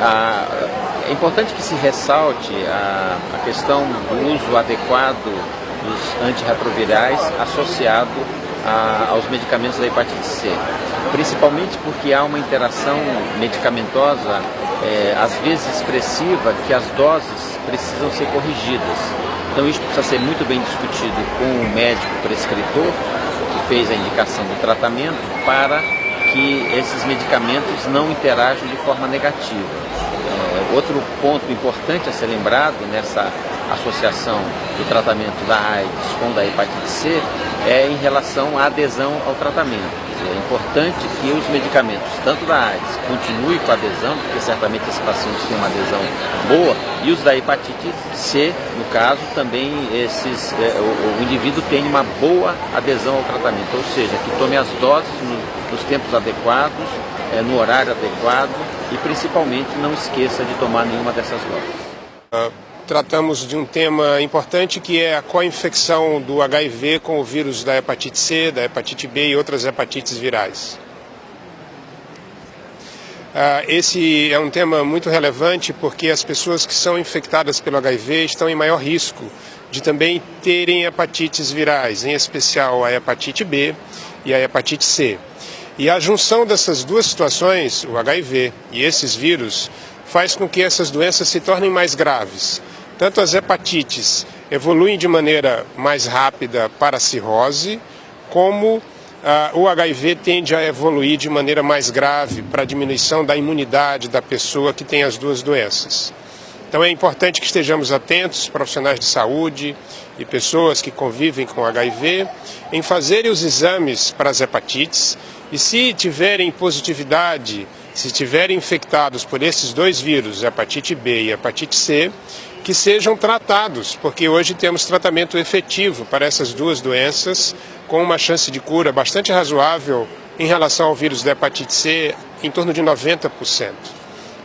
é importante que se ressalte a, a questão do uso adequado dos antirretrovirais associado a, aos medicamentos da hepatite C, principalmente porque há uma interação medicamentosa, é, às vezes expressiva, que as doses precisam ser corrigidas. Então isso precisa ser muito bem discutido com o médico prescritor, que fez a indicação do tratamento, para que esses medicamentos não interajam de forma negativa. É, outro ponto importante a ser lembrado nessa associação do tratamento da AIDS com da hepatite C é em relação à adesão ao tratamento. É importante que os medicamentos, tanto da AIDS, continuem com a adesão, porque certamente esses pacientes têm uma adesão boa, e os da hepatite C, no caso, também esses, é, o, o, indivíduo tem uma boa adesão ao tratamento, ou seja, que tome as doses no, nos tempos adequados, é, no horário adequado e principalmente não esqueça de tomar nenhuma dessas doses. Uh, tratamos de um tema importante que é a co-infecção do HIV com o vírus da hepatite C, da hepatite B e outras hepatites virais. Uh, esse é um tema muito relevante porque as pessoas que são infectadas pelo HIV estão em maior risco de também terem hepatites virais, em especial a hepatite B e a hepatite C. E a junção dessas duas situações, o HIV e esses vírus, faz com que essas doenças se tornem mais graves. Tanto as hepatites evoluem de maneira mais rápida para a cirrose, como ah, o HIV tende a evoluir de maneira mais grave para a diminuição da imunidade da pessoa que tem as duas doenças. Então é importante que estejamos atentos, profissionais de saúde e pessoas que convivem com HIV, em fazerem os exames para as hepatites e se tiverem positividade, se tiverem infectados por esses dois vírus, hepatite B e hepatite C, que sejam tratados, porque hoje temos tratamento efetivo para essas duas doenças, com uma chance de cura bastante razoável em relação ao vírus da hepatite C, em torno de 90%.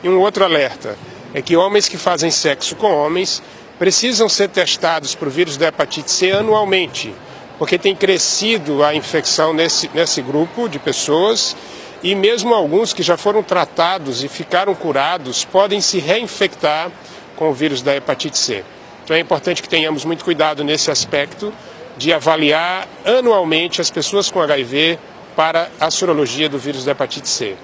E um outro alerta é que homens que fazem sexo com homens precisam ser testados para o vírus da hepatite C anualmente, porque tem crescido a infecção nesse, nesse grupo de pessoas e mesmo alguns que já foram tratados e ficaram curados podem se reinfectar com o vírus da hepatite C. Então é importante que tenhamos muito cuidado nesse aspecto de avaliar anualmente as pessoas com HIV para a sorologia do vírus da hepatite C.